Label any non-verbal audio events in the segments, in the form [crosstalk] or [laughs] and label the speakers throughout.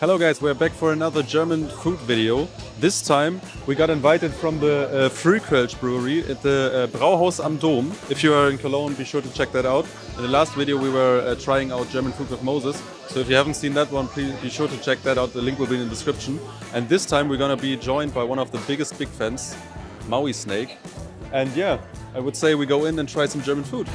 Speaker 1: Hello guys, we're back for another German food video. This time we got invited from the uh, Frühkölsch brewery at the uh, Brauhaus am Dom. If you are in Cologne, be sure to check that out. In the last video we were uh, trying out German food with Moses. So if you haven't seen that one, please be sure to check that out. The link will be in the description. And this time we're gonna be joined by one of the biggest big fans, Maui Snake. And yeah, I would say we go in and try some German food.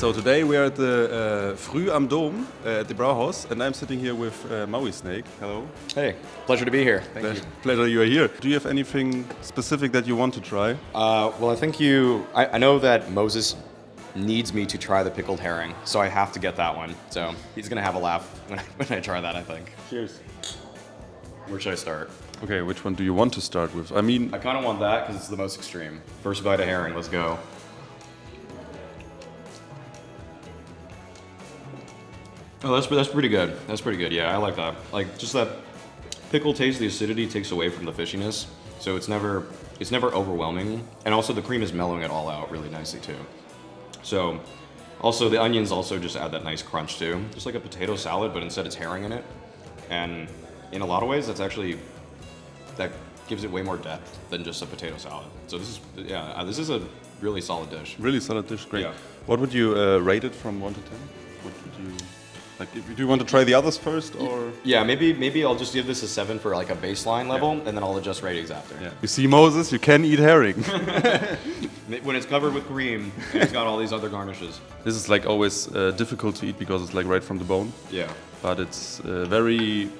Speaker 1: So today we are at the uh, Früh am Dom uh, at the Brauhaus, and I'm sitting here with uh, Maui Snake. Hello.
Speaker 2: Hey, pleasure to be here. Thank
Speaker 1: Pleasure,
Speaker 2: you.
Speaker 1: pleasure you are here. Do you have anything specific that you want to try?
Speaker 2: Uh, well, I think you. I, I know that Moses needs me to try the pickled herring, so I have to get that one. So he's gonna have a laugh when I, [laughs] when I try that. I think.
Speaker 1: Cheers.
Speaker 2: Where should I start?
Speaker 1: Okay, which one do you want to start with? I mean,
Speaker 2: I kind of want that because it's the most extreme. First bite of herring. Let's go. Oh, that's that's pretty good. That's pretty good. Yeah, I like that. Like just that pickle taste, the acidity takes away from the fishiness, so it's never it's never overwhelming, and also the cream is mellowing it all out really nicely too. So, also the onions also just add that nice crunch too, just like a potato salad, but instead it's herring in it, and in a lot of ways that's actually that gives it way more depth than just a potato salad. So this is yeah, uh, this is a really solid dish.
Speaker 1: really solid dish, great.
Speaker 2: Yeah.
Speaker 1: What would you uh, rate it from 1 to 10? What would you... Like, if, do you want to try the others first, or...?
Speaker 2: Yeah, maybe maybe I'll just give this a seven for like a baseline level, and then I'll adjust ratings after.
Speaker 1: Yeah. You see, Moses, you can eat herring. [laughs]
Speaker 2: When it's covered with cream, and it's got all these other garnishes.
Speaker 1: this is like always uh, difficult to eat because it's like right from the bone,
Speaker 2: Yeah.
Speaker 1: but it's uh, very...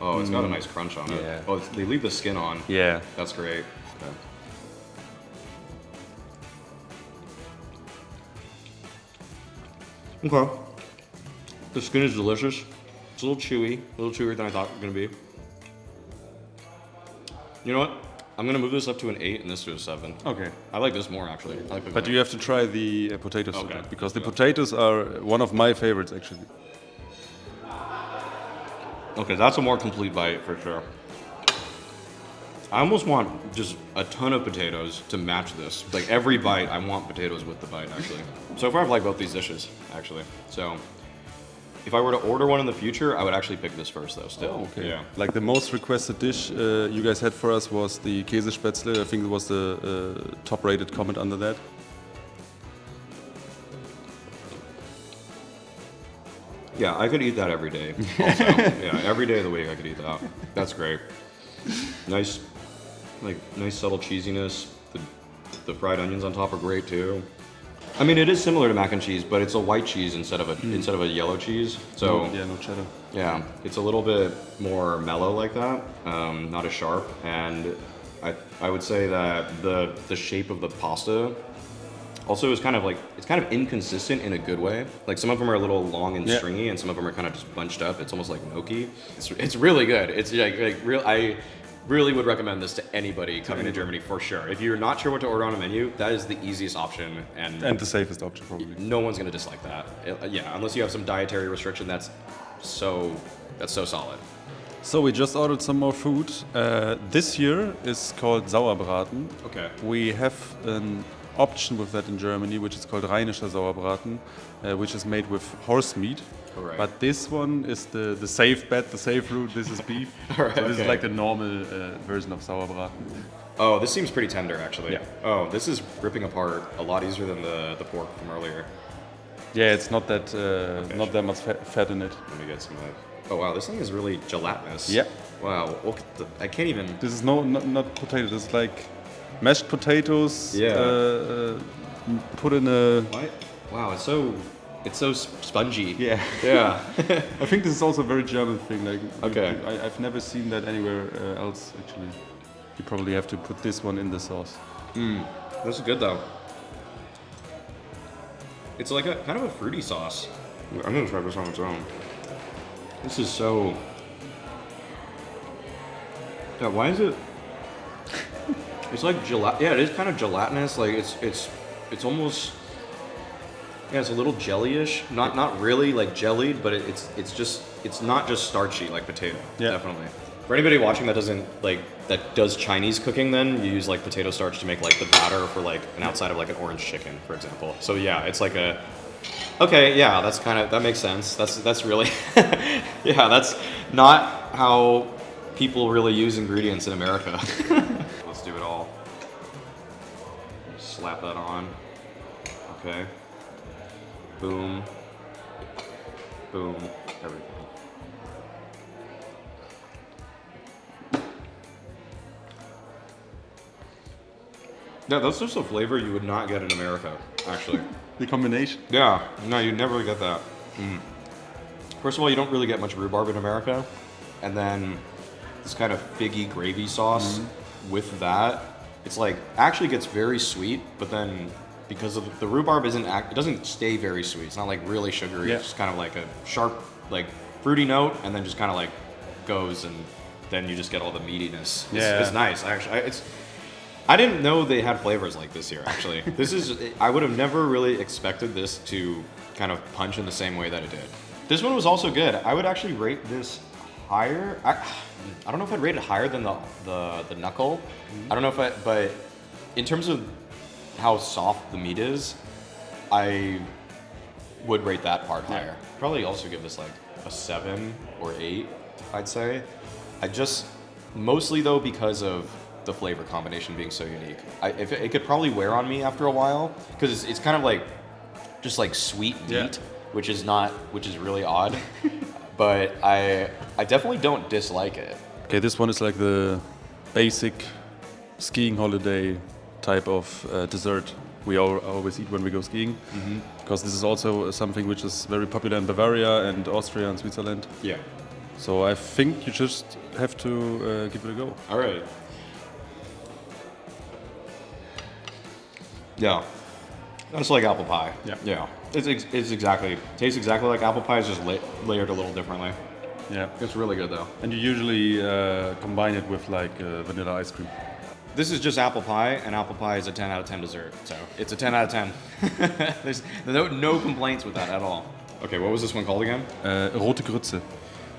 Speaker 2: Oh, it's got a nice crunch on it.
Speaker 1: Yeah.
Speaker 2: Oh, they leave the skin on.
Speaker 1: Yeah.
Speaker 2: That's great. Yeah. Okay. The skin is delicious. It's a little chewy, a little chewier than I thought it was gonna be. You know what? I'm gonna move this up to an eight and this to a seven.
Speaker 1: Okay.
Speaker 2: I like this more actually. I like
Speaker 1: But you have to try the uh, potatoes
Speaker 2: Okay.
Speaker 1: because the potatoes are one of my favorites actually.
Speaker 2: Okay, that's a more complete bite for sure. I almost want just a ton of potatoes to match this. Like every bite, I want potatoes with the bite actually. So far, I've liked both these dishes actually. So if I were to order one in the future, I would actually pick this first though. Still. Yeah.
Speaker 1: Like the most requested dish uh, you guys had for us was the Käsespätzle. I think it was the uh, top-rated comment under that.
Speaker 2: Yeah, I could eat that every day. [laughs] Also. yeah, every day of the week I could eat that. That's great. Nice, like nice subtle cheesiness. The, the fried onions on top are great too. I mean, it is similar to mac and cheese, but it's a white cheese instead of a instead of a yellow cheese. So
Speaker 1: yeah, no cheddar.
Speaker 2: yeah, it's a little bit more mellow like that, um, not as sharp. And I, I would say that the the shape of the pasta also is kind of like it's kind of inconsistent in a good way. Like some of them are a little long and
Speaker 1: Yeah.
Speaker 2: stringy, and some of them are kind of just bunched up. It's almost like gnocchi. It's, it's really good. It's like, like real. I really would recommend this to anybody coming to Germany for sure. If you're not sure what to order on a menu, that is the easiest option, and,
Speaker 1: And the safest option probably.
Speaker 2: no one's gonna dislike that. Uh, yeah, unless you have some dietary restriction. That's so that's so solid.
Speaker 1: So we just ordered some more food. Uh, this year is called Sauerbraten.
Speaker 2: Okay.
Speaker 1: We have an option with that in Germany, which is called Rheinischer Sauerbraten, uh, which is made with horse meat.
Speaker 2: Alright.
Speaker 1: But this one is the, the safe bet, the safe route. This is beef. [laughs]
Speaker 2: Alright,
Speaker 1: so this is like the normal uh, version of Sauerbraten.
Speaker 2: Oh, this seems pretty tender actually.
Speaker 1: Yeah.
Speaker 2: Oh, this is ripping apart a lot easier than the the pork from earlier.
Speaker 1: Yeah, it's not that uh, not that much fat, fat in it.
Speaker 2: Let me get some of that. Oh wow, this thing is really gelatinous.
Speaker 1: Yeah.
Speaker 2: Wow. Look at the. I can't even.
Speaker 1: This is no not, not potato. This is like mashed potatoes.
Speaker 2: Yeah.
Speaker 1: Uh, uh, put in a.
Speaker 2: What? Wow, it's so. It's so spongy.
Speaker 1: Yeah.
Speaker 2: Yeah. [laughs]
Speaker 1: I think this is also a very German thing. Like,
Speaker 2: Okay.
Speaker 1: I, I've never seen that anywhere uh, else. Actually, you probably have to put this one in the sauce.
Speaker 2: this is good though. It's like a kind of a fruity sauce. I'm gonna try this on its own. This is so. Yeah, why is it? [laughs] It's like gelat. Yeah, it is kind of gelatinous. Like it's it's it's almost. Yeah, it's a little jellyish. Not not really like jellied, but it, it's it's just it's not just starchy like potato.
Speaker 1: Yeah.
Speaker 2: Definitely. For anybody watching that doesn't like that does Chinese cooking, then you use like potato starch to make like the batter for like an outside of like an orange chicken, for example. So yeah, it's like a Okay, yeah, that's kind of that makes sense. That's that's really [laughs] yeah, that's not how people really use ingredients in America. [laughs] Let's do it all. Slap that on. Okay. Boom. Boom. Everything. Yeah, that's just a flavor you would not get in America, actually.
Speaker 1: The combination.
Speaker 2: Yeah, no, you never get that. Mm. First of all, you don't really get much rhubarb in America, and then this kind of figgy gravy sauce with that, it's like actually gets very sweet, but then because of the rhubarb isn't act, it doesn't stay very sweet. It's not like really sugary.
Speaker 1: Yeah.
Speaker 2: It's just kind of like a sharp, like fruity note, and then just kind of like goes, and then you just get all the meatiness. It's,
Speaker 1: Yeah.
Speaker 2: it's nice. Actually, I- it's I didn't know they had flavors like this here. Actually, [laughs] this is I would have never really expected this to kind of punch in the same way that it did. This one was also good. I would actually rate this higher. I, I don't know if I'd rate it higher than the the, the knuckle. Mm-hmm. I don't know if I, but in terms of how soft the meat is, I would rate that part higher. Probably also give this like a seven or eight, I'd say. I just mostly though because of the flavor combination being so unique. I, if it, it could probably wear on me after a while because it's, it's kind of like just like sweet meat,
Speaker 1: Yeah.
Speaker 2: which is not, which is really odd. [laughs] but I I definitely don't dislike it.
Speaker 1: Okay, this one is like the basic skiing holiday type of uh, dessert we all always eat when we go skiing. Because this is also something which is very popular in Bavaria and Austria and Switzerland.
Speaker 2: Yeah.
Speaker 1: So I think you just have to uh, give it a go.
Speaker 2: All right. Yeah. That's like apple pie.
Speaker 1: Yeah.
Speaker 2: Yeah. It's, ex- it's exactly, tastes exactly like apple pie, it's just la- layered a little differently.
Speaker 1: Yeah.
Speaker 2: It's really good though.
Speaker 1: And you usually uh, combine it with like uh, vanilla ice cream.
Speaker 2: This is just apple pie, and apple pie is a 10 out of 10 dessert. So it's a 10 out of 10. [laughs] There's no, no complaints with that at all. Okay, what was this one called again?
Speaker 1: Uh, rote Grütze.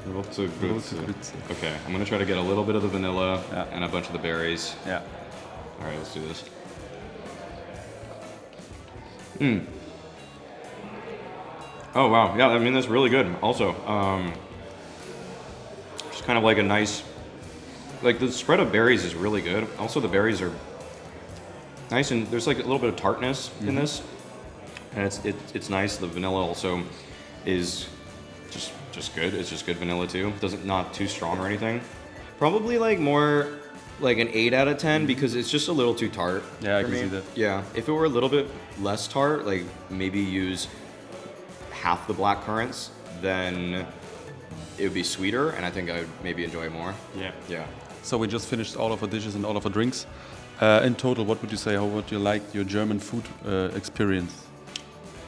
Speaker 2: Rote
Speaker 1: Grütze. Grütze.
Speaker 2: Okay, I'm gonna try to get a little bit of the vanilla
Speaker 1: Yeah.
Speaker 2: and a bunch of the berries.
Speaker 1: Yeah.
Speaker 2: All right, let's do this. Hmm. Oh wow, yeah. I mean that's really good. Also, um, just kind of like a nice, like the spread of berries is really good. Also, the berries are nice and there's like a little bit of tartness in mm-hmm. this, and it's it, it's nice. The vanilla also is just just good. It's just good vanilla too. Doesn't not too strong or anything. Probably like more like an eight out of 10 mm-hmm. because it's just a little too tart.
Speaker 1: Yeah, I can
Speaker 2: me.
Speaker 1: see that.
Speaker 2: Yeah, if it were a little bit less tart, like maybe use half the black currants, then it would be sweeter, and I think I would maybe enjoy more.
Speaker 1: Yeah.
Speaker 2: Yeah.
Speaker 1: So we just finished all of our dishes and all of our drinks. Uh, in total, what would you say? How would you like your German food uh, experience?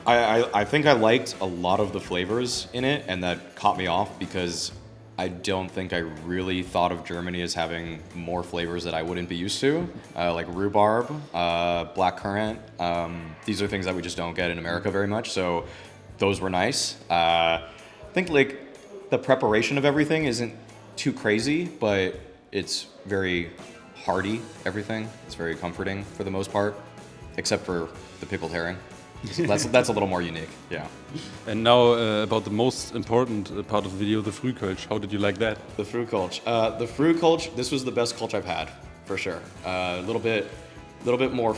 Speaker 2: I, I, I think I liked a lot of the flavors in it, and that caught me off because I don't think I really thought of Germany as having more flavors that I wouldn't be used to, uh, like rhubarb, uh, black currant. Um, these are things that we just don't get in America very much, so those were nice. Uh, I think like the preparation of everything isn't too crazy, but it's very hearty. Everything it's very comforting for the most part, except for the pickled herring. So [laughs] that's that's a little more unique. Yeah.
Speaker 1: And now uh, about the most important uh, part of the video, the Frühkölsch. How did you like that?
Speaker 2: The fruit Kölsch. Uh, the fruit Kölsch. This was the best Kölsch I've had, for sure. Uh, a little bit, a little bit more.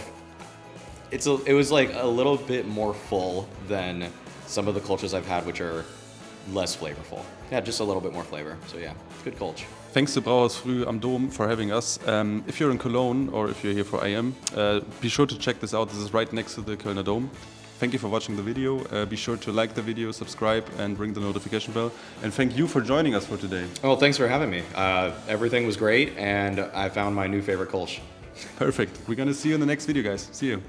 Speaker 2: It's a, it was like a little bit more full than some of the cultures I've had, which are less flavorful. Yeah, just a little bit more flavor. So yeah, good Kölsch.
Speaker 1: Thanks to Brauhaus Früh am Dom for having us. Um, if you're in Cologne or if you're here for IEM, uh, be sure to check this out. This is right next to the Kölner Dom. Thank you for watching the video. Uh, be sure to like the video, subscribe, and ring the notification bell. And thank you for joining us for today.
Speaker 2: Well, thanks for having me. Uh, everything was great, and I found my new favorite Kölsch.
Speaker 1: Perfect. We're gonna see you in the next video, guys. See you.